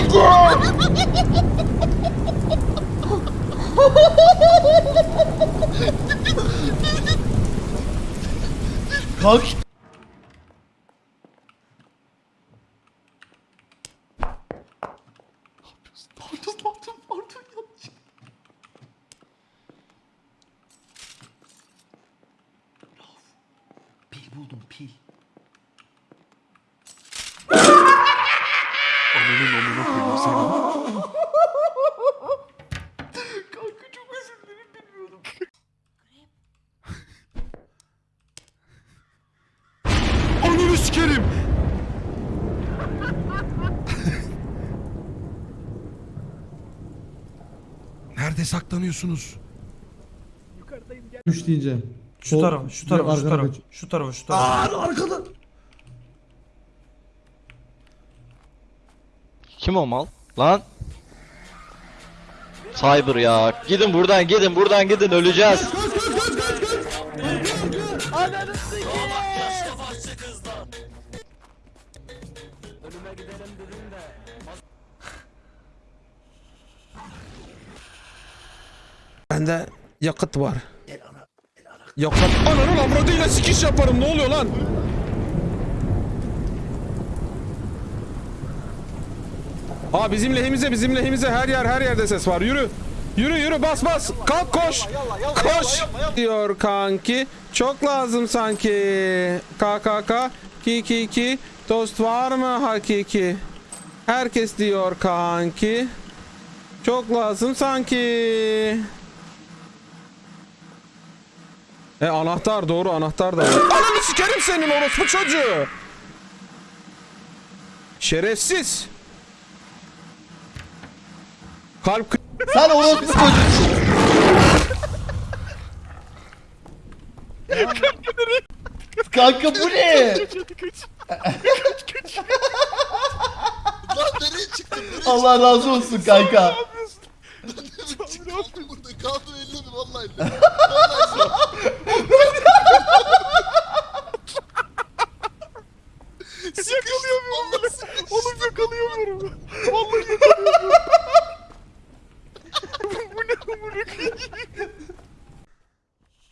Kalk. Yanlış. Pil buldum pil. Ananın amına koyayım seni. Kanka çok özür dilerim bilmiyordum. Ananı sikerim. Nerede saklanıyorsunuz? Üç diyeceğim. Şu Sol- tarafa, şu tarafa, şu arkana tarafa, kaç. şu tarafa, şu tarafa. Aa arkada. Kim o mal? Lan. Cyber ya. Gidin buradan gidin buradan gidin öleceğiz. Bende yakıt var. Yakıt. Ananın avradıyla sikiş yaparım ne oluyor lan? Aa bizim lehimize bizim lehimize her yer her yerde ses var yürü. Yürü yürü bas bas kalk koş. Koş diyor kanki. Çok lazım sanki. KKK ki ki ki dost var mı hakiki? Herkes diyor kanki. Çok lazım sanki. E anahtar doğru anahtar da var. Ananı sikerim senin orospu çocuğu. Şerefsiz. Kalp kı- Sen orospu çocuksun. Kanka bu ne? Allah razı olsun kanka.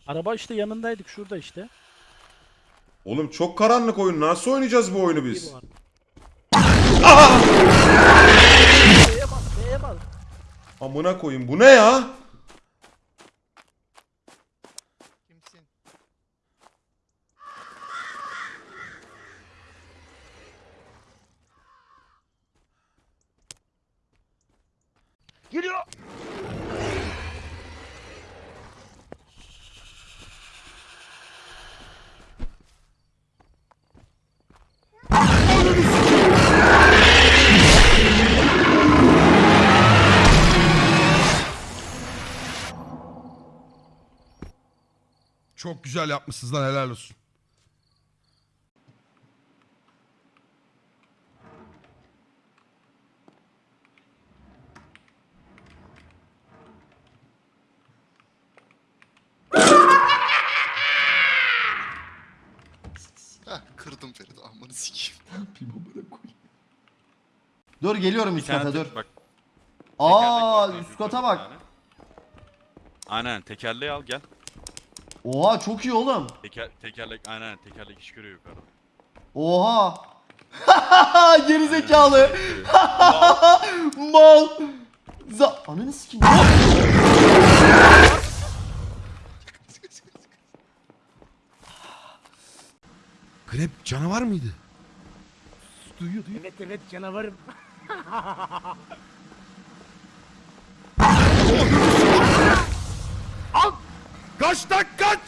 Araba işte yanındaydık şurada işte. Oğlum çok karanlık oyun. Nasıl oynayacağız bu oyunu biz? B'ye bas, B'ye bas. Amına koyayım. Bu ne ya? Kimsin? Geliyor. Çok güzel yapmışsınız lan helal olsun. Heh kırdım Ferit. Amanı sikeyim. Dur geliyorum üst kata dur. Bak, Aa tekerlek var üst kata bak. Aynen tekerleği al gel. Oha çok iyi oğlum. Teker, tekerlek aynen tekerlek iş görüyor yukarıda. Oha. Geri zekalı. Mal. Za Ananı sikeyim. Grep canavar mıydı? Evet evet canavarım. Kaç tak kaç!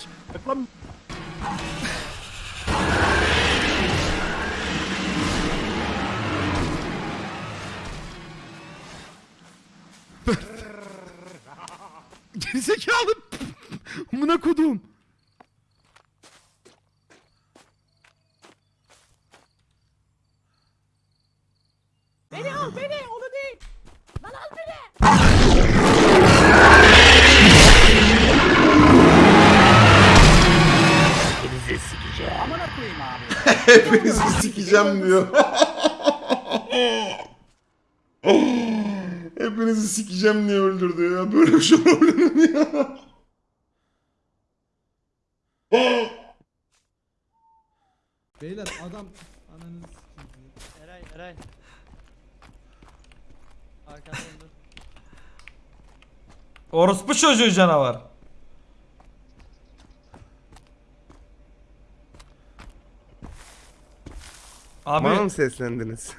Gerizekalı. Amına kodum. Hepinizi sikeceğim diyor. Hepinizi sikeceğim diye öldürdü ya. Böyle bir şey olabilir mi ya? Beyler adam ananı sikeyim. Eray Eray. Arkadan dur. Orospu çocuğu canavar. Abi, Bana mı seslendiniz?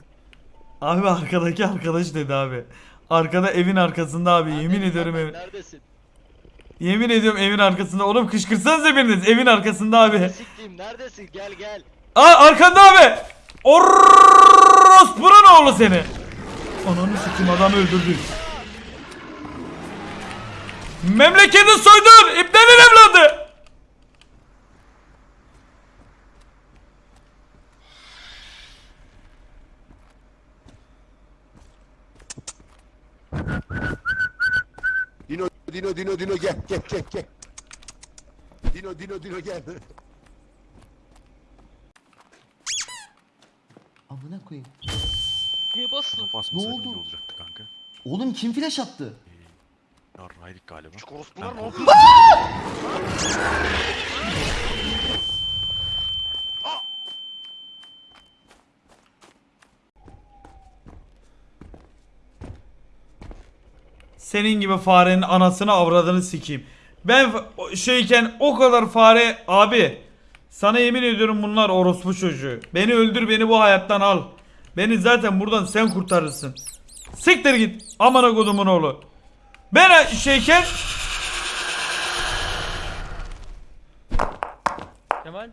abi arkadaki arkadaş dedi abi. Arkada evin arkasında abi yemin ediyorum evin. Neredesin? Yemin ediyorum evin arkasında. Oğlum kışkırtsanıza biriniz evin arkasında abi. Siktiğim neredesin? Gel gel. Aa arkanda abi. Orospu'nun oğlu seni. Ananı sikim adam öldürdü. Memleketi soydun. İbnenin Dino Dino Dino gel gel gel gel. Dino Dino Dino gel. Amına koyayım. Niye bastın? Basmasaydın oldu? iyi olacaktı kanka. Oğlum kim flash attı? Yarraydık galiba. Orospular ne Ben- yapıyor? Senin gibi farenin anasını avradını sikeyim. Ben şeyken o kadar fare abi. Sana yemin ediyorum bunlar orospu çocuğu. Beni öldür beni bu hayattan al. Beni zaten buradan sen kurtarırsın. Siktir git amına kodumun oğlu. Ben şeyken Kemal.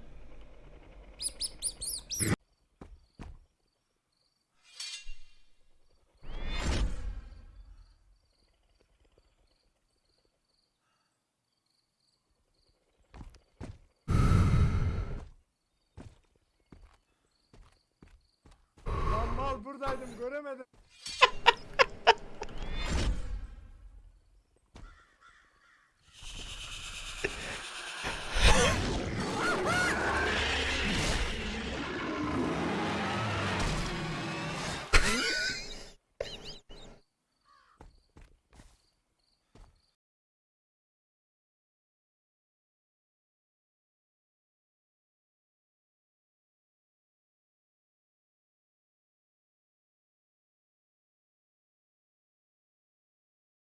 Buradaydım göremedim.